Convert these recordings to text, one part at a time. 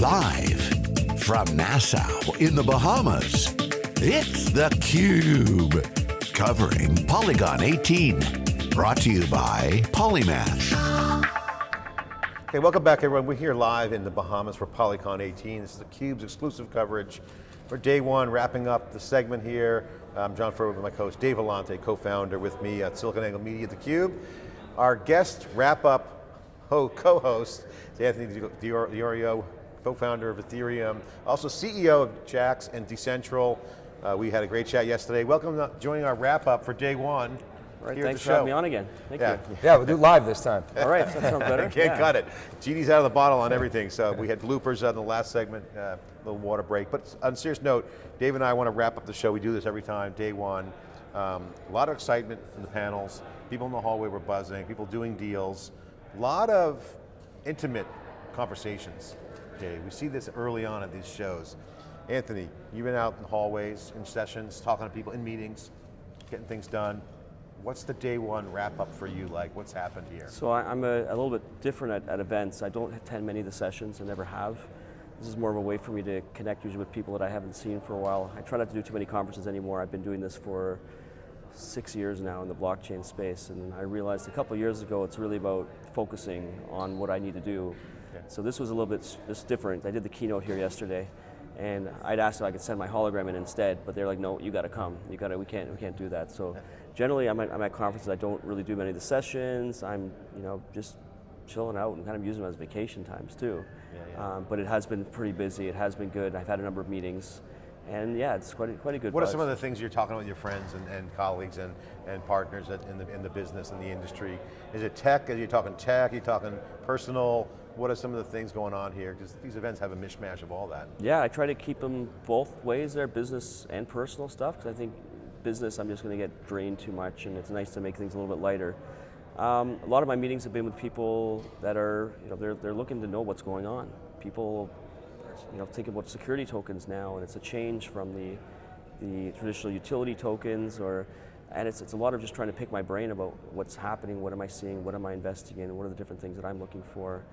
Live from Nassau in the Bahamas, it's theCUBE. Covering Polycon 18. Brought to you by Polymath. Okay, welcome back everyone. We're here live in the Bahamas for Polycon 18. This is theCUBE's exclusive coverage for day one, wrapping up the segment here. I'm John Furrier with my co-host Dave Vellante, co-founder with me at SiliconANGLE Media, theCUBE. Our guest wrap-up co-host is Anthony D'Iorio, co-founder of Ethereum, also CEO of Jaxx and Decentral. Uh, we had a great chat yesterday. Welcome to joining our wrap-up for day one. Right, thanks for having me on again. Thank yeah. you. Yeah, we'll do live this time. All right, that sounds better. Can't yeah. cut it. Genie's out of the bottle on everything, so we had bloopers on the last segment, uh, little water break. But on a serious note, Dave and I want to wrap up the show. We do this every time, day one. Um, a lot of excitement in the panels. People in the hallway were buzzing, people doing deals. A lot of intimate conversations, Dave. We see this early on at these shows. Anthony, you've been out in the hallways, in sessions, talking to people, in meetings, getting things done. What's the day one wrap up for you like? What's happened here? So I, am a, a, little bit different at, at, events. I don't attend many of the sessions, I never have. This is more of a way for me to connect usually with people that I haven't seen for a while. I try not to do too many conferences anymore. I've been doing this for six years now in the blockchain space, and I realized a couple years ago it's really about focusing on what I need to do. Okay. So this was a little bit just different. I did the keynote here yesterday, and I'd asked if I could send my hologram in instead, but they're like, no, you got to come. You got to. We can't. We can't do that. So generally, I'm at, I'm at conferences. I don't really do many of the sessions. I'm, you know, just chilling out and kind of using them as vacation times too. Yeah, yeah. Um, but it has been pretty busy. It has been good. I've had a number of meetings. And yeah, it's quite a, quite a good What are some of the things you're talking about with your friends and, and colleagues and, and partners in the, in the business and the industry? Is it tech? Are you talking tech? Are you talking personal? What are some of the things going on here? Because these events have a mishmash of all that. Yeah, I try to keep them both ways there, business and personal stuff, because I think business I'm just going to get drained too much and it's nice to make things a little bit lighter. Um, a lot of my meetings have been with people that are, you know, they're, they're looking to know what's going on. People you know, thinking about security tokens now, and it's a change from the, the traditional utility tokens, or, and it's, it's a lot of just trying to pick my brain about what's happening, what am I seeing, what am I investing in, what are the different things that I'm looking for.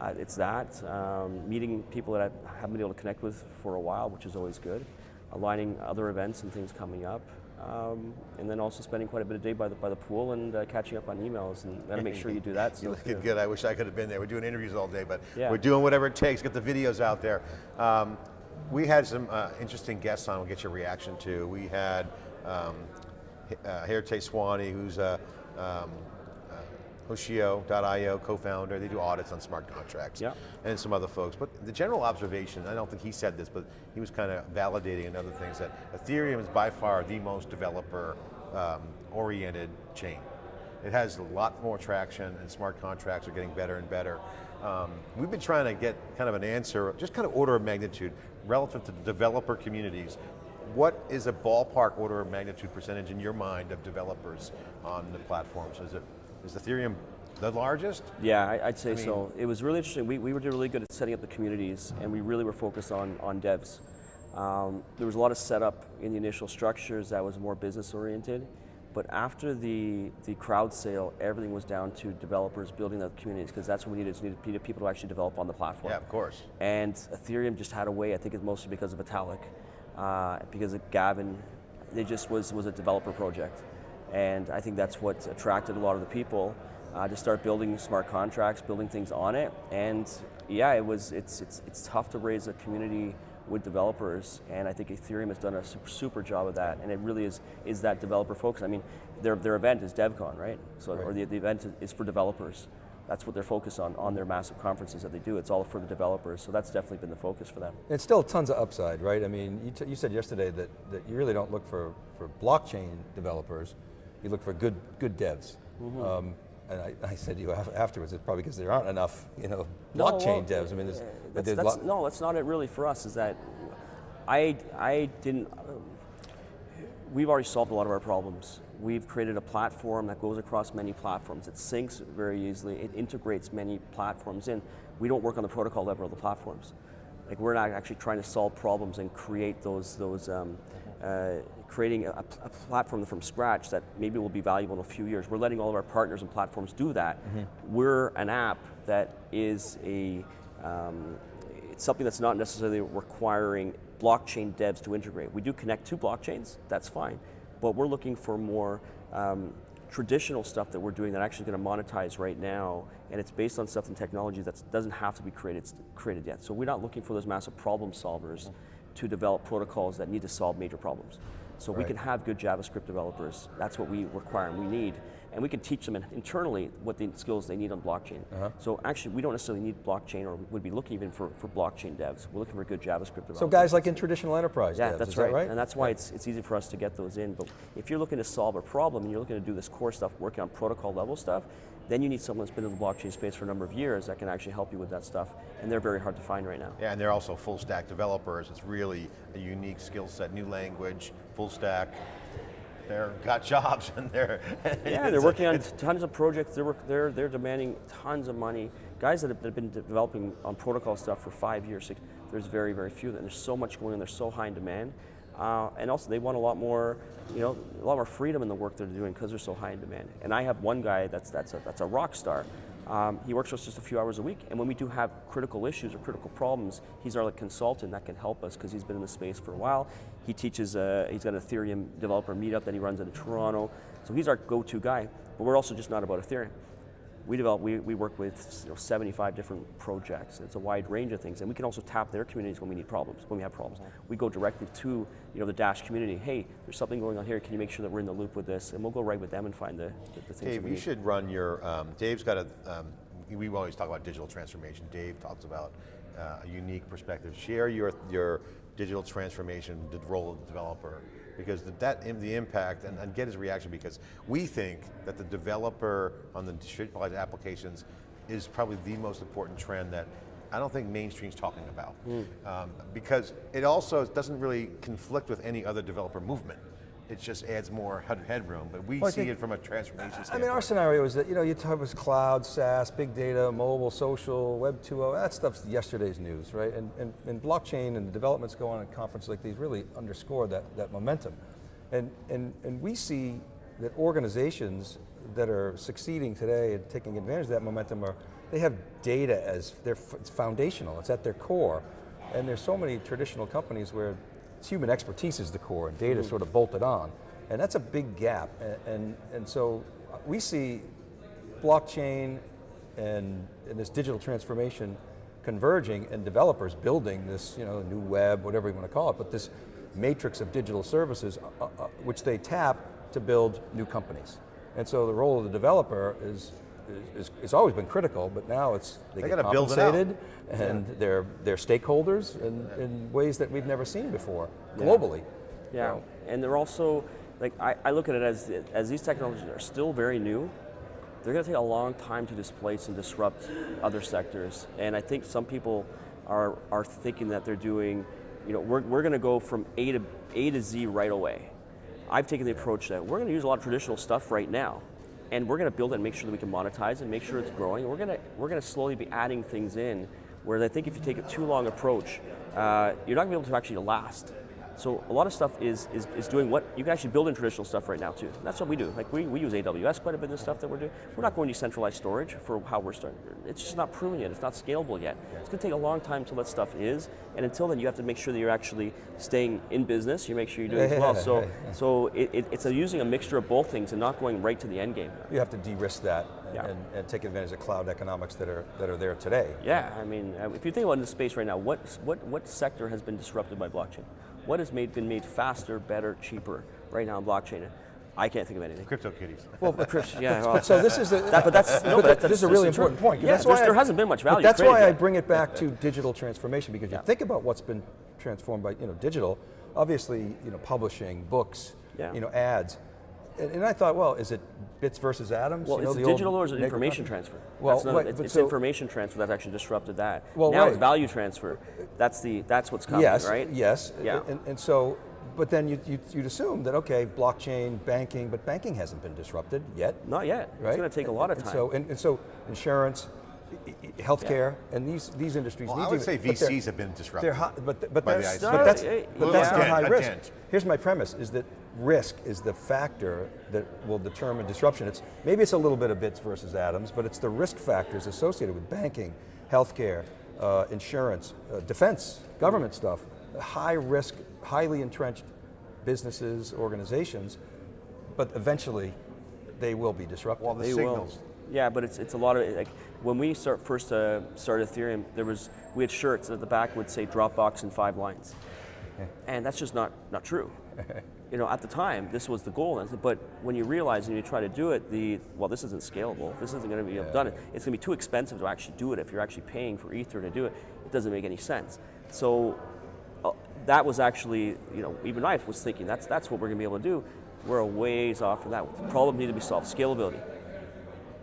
Uh, it's that, um, meeting people that I haven't been able to connect with for a while, which is always good, aligning other events and things coming up, um, and then also spending quite a bit of day by the, by the pool and uh, catching up on emails and gotta make sure you do that. you look good, I wish I could have been there. We're doing interviews all day, but yeah. we're doing whatever it takes, get the videos out there. Um, we had some uh, interesting guests on, we'll get your reaction to. We had um, uh, Hartej Sawhney, who's a um, Hosho.io, co-founder, they do audits on smart contracts, yep. and some other folks. But the general observation, I don't think he said this, but he was kind of validating another things that Ethereum is by far the most developer um, oriented chain. It has a lot more traction and smart contracts are getting better and better. Um, we've been trying to get kind of an answer, just kind of order of magnitude, relative to the developer communities. What is a ballpark order of magnitude percentage in your mind of developers on the platforms? Is it is Ethereum the largest? Yeah, I, would say I mean, so. It was really interesting. We, we were really good at setting up the communities and we really were focused on, on devs. Um, there was a lot of setup in the initial structures that was more business oriented. But after the, the crowd sale, everything was down to developers building the communities because that's what we needed. We needed people to actually develop on the platform. Yeah, of course. And Ethereum just had a way, I think it's mostly because of Vitalik, uh, because of Gavin, it just was, was a developer project. And I think that's what attracted a lot of the people uh, to start building smart contracts, building things on it. And yeah, it was, it's, it's, it's tough to raise a community with developers, and I think Ethereum has done a super, super job of that, and it really is is that developer focus. I mean, their, their event is DevCon, right? So, right. or the, the event is for developers. That's what they're focused on, on their massive conferences that they do. It's all for the developers, so that's definitely been the focus for them. It's still tons of upside, right? I mean, you, you said yesterday that, that you really don't look for, for blockchain developers, you look for good, good devs. Mm -hmm. um, and I, I, said to you afterwards, it's probably because there aren't enough, you know, blockchain no, well, devs. I mean, there's, that's, there's that's, no, that's not it really for us. Is that I, I didn't. we've already solved a lot of our problems. We've created a platform that goes across many platforms. It syncs very easily. It integrates many platforms in. We don't work on the protocol level of the platforms. Like we're not actually trying to solve problems and create those those um, uh, creating a, a, platform from scratch that maybe will be valuable in a few years. We're letting all of our partners and platforms do that. Mm -hmm. We're an app that is a um, it's something that's not necessarily requiring blockchain devs to integrate. We do connect to blockchains, that's fine, but we're looking for more um, traditional stuff that we're doing that actually going to monetize right now, and it's based on stuff and technology that doesn't have to be created, created yet. So we're not looking for those massive problem solvers to develop protocols that need to solve major problems. So Right. we can have good JavaScript developers. That's what we require and we need. And we can teach them internally what the skills they need on blockchain. Uh-huh. So actually, we don't necessarily need blockchain or we'd be looking even for, for blockchain devs. We're looking for good JavaScript developers. So guys like in traditional enterprise Yeah, devs, that's is right. that right? And that's why it's, it's easy for us to get those in. But if you're looking to solve a problem and you're looking to do this core stuff, working on protocol level stuff, then you need someone that's been in the blockchain space for a number of years that can actually help you with that stuff. And they're very hard to find right now. Yeah, and they're also full stack developers. It's really a unique skill set, new language, full stack. They're got jobs and they're Yeah, they're working on tons of projects. They're, they're, they're demanding tons of money. Guys that have, that have been developing on protocol stuff for five years, six, there's very, very few. of them. There's so much going on. They're so high in demand. Uh, and also they want a lot more, you know, a lot more freedom in the work they're doing because they're so high in demand. And I have one guy that's, that's, a, that's a rock star. Um, he works for us just a few hours a week, and when we do have critical issues or critical problems, he's our like, consultant that can help us because he's been in the space for a while. He teaches, uh, he's got an Ethereum developer meetup that he runs in Toronto, so he's our go-to guy. But we're also just not about Ethereum. We develop, we, we work with you know, 75 different projects. It's a wide range of things, and we can also tap their communities when we need problems, when we have problems. We go directly to you know the Dash community. Hey, there's something going on here. Can you make sure that we're in the loop with this? And we'll go right with them and find the, the, the things. Dave, we you should run your, um, Dave's got a, um, we always talk about digital transformation. Dave talks about uh, a unique perspective. Share your, your digital transformation, the role of the developer, because the, that, the impact, and, and get his reaction, because we think that the developer on the distributed applications is probably the most important trend that I don't think mainstream's talking about. Um, because it also doesn't really conflict with any other developer movement. It just adds more headroom, but we Well, see think- it from a transformation standpoint. I mean, our scenario is that, you know, you talk about cloud, SaaS, big data, mobile, social, Web 2.0, that stuff's yesterday's news, right? And, and, and blockchain and the developments going on at conferences like these really underscore that, that momentum. And, and, and we see that organizations that are succeeding today and taking advantage of that momentum are, they have data as their, it's foundational, it's at their core. And there's so many traditional companies where human expertise is the core and data is sort of bolted on. And that's a big gap. And, and, and so we see blockchain and, and this digital transformation converging and developers building this you know, new web, whatever you want to call it, but this matrix of digital services uh, uh, which they tap to build new companies. And so the role of the developer is, is, is always been critical, but now it's they, They get gotta it out. compensated and they're, they're stakeholders in, in ways that we've never seen before, globally. Yeah, So- and they're also, like, I, I look at it as, as these technologies are still very new, they're going to take a long time to displace and disrupt other sectors. And I think some people are, are thinking that they're doing, you know, we're, we're going to go from A to, A to Z right away. I've taken the approach that we're going to use a lot of traditional stuff right now, and we're going to build it and make sure that we can monetize and make sure it's growing. We're going to, we're going to slowly be adding things in, whereas I think if you take a too long approach, uh, you're not going to be able to actually last. So a lot of stuff is, is, is doing what, you can actually build in traditional stuff right now too. That's what we do. Like we, we use AWS quite a bit in the stuff that we're doing. We're not going to centralized storage for how we're starting. It's just not proven yet, it's not scalable yet. It's going to take a long time till that stuff is, and until then you have to make sure that you're actually staying in business, you make sure you're doing it well. So, so it, it, it's a, using a mixture of both things and not going right to the end game. You have to de-risk that and, Yeah. and, and take advantage of cloud economics that are, that are there today. Yeah, I mean, uh, if you think about the space right now, what, what, what sector has been disrupted by blockchain? What has made, been made faster, better, cheaper right now in blockchain? I can't think of anything. Crypto kitties. Well, but Chris, yeah, well, So this is the, That- but that's- no, but but that- that's- this is a really important point. Yeah, that's why there I- hasn't been much but value That's why I bring it back to digital transformation because you Yeah. think about what's been transformed by you know digital. Obviously, you know, publishing, books, Yeah. you know, ads. And, and I thought, well, is it bits versus atoms? Well, you know, is the it digital or is it information concept? transfer? Well, that's not, right, it's, but it's so- information transfer that's actually disrupted that. Well, now it's value transfer. That's the that's what's coming, yes, right? Yes. Yeah. And, and so, but then you, you, you'd assume that okay, blockchain, banking, but banking hasn't been disrupted yet. Not yet. right? It's going to take a lot of And time. so, and, and so insurance, i- i- healthcare, and these these industries Well, need I would to. say VCs have been disrupted. They're high, but but by the that's but that's, No, but that's not high risk. Here's my premise: is that risk is the factor that will determine disruption. It's maybe it's a little bit of bits versus atoms, but it's the risk factors associated with banking, healthcare, uh, insurance, uh, defense, government stuff, high risk, highly entrenched businesses, organizations, but eventually they will be disrupted. Well, the They signals. will. Yeah, but it's, it's a lot of, like, when we start, first uh, started Ethereum, there was, we had shirts at the back would say Dropbox in five lines. And that's just not, not true. you know, at the time, this was the goal, and I said, but when you realize and you try to do it, the, well, this isn't scalable, this isn't gonna be done, it's gonna be too expensive to actually do it. If you're actually paying for Ether to do it, it doesn't make any sense. So uh, that was actually, you know, even I was thinking that's that's what we're going to be able to do. We're a ways off from that. The problem need to be solved. Scalability,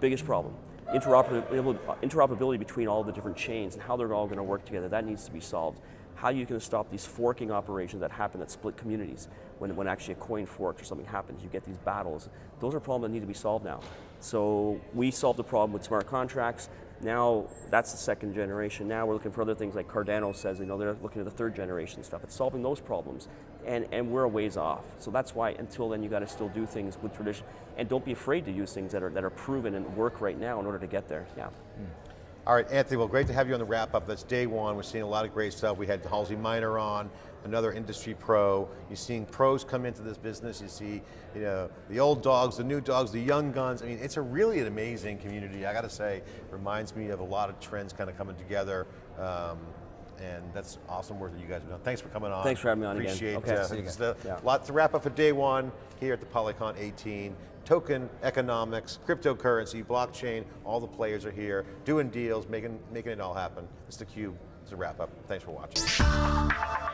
biggest problem. Interoperability, interoperability between all the different chains and how they're all going to work together. That needs to be solved. How you to stop these forking operations that happen that split communities? When, when actually a coin forks or something happens, you get these battles. Those are problems that need to be solved now. So we solved the problem with smart contracts. Now that's the second generation. Now we're looking for other things like Cardano says, you know, they're looking at the third generation stuff. It's solving those problems. And, and we're a ways off. So that's why until then you got to still do things with tradition. And don't be afraid to use things that are, that are proven and work right now in order to get there. Yeah. Hmm. All right, Anthony, well, great to have you on the wrap up. That's day one. We're seeing a lot of great stuff. We had Halsey Minor on, another industry pro. You're seeing pros come into this business. You see, you know, the old dogs, the new dogs, the young guns. I mean, it's a really an amazing community. I got to say, reminds me of a lot of trends kind of coming together. Um, and that's awesome work that you guys have done. Thanks for coming on. Thanks for having me on again. Appreciate Okay. uh, it's again. the- Yeah. Lot to wrap up for day one here at the Polycon 18. Token economics, cryptocurrency, blockchain, all the players are here, doing deals, making, making it all happen. It's theCUBE, it's a wrap up. Thanks for watching.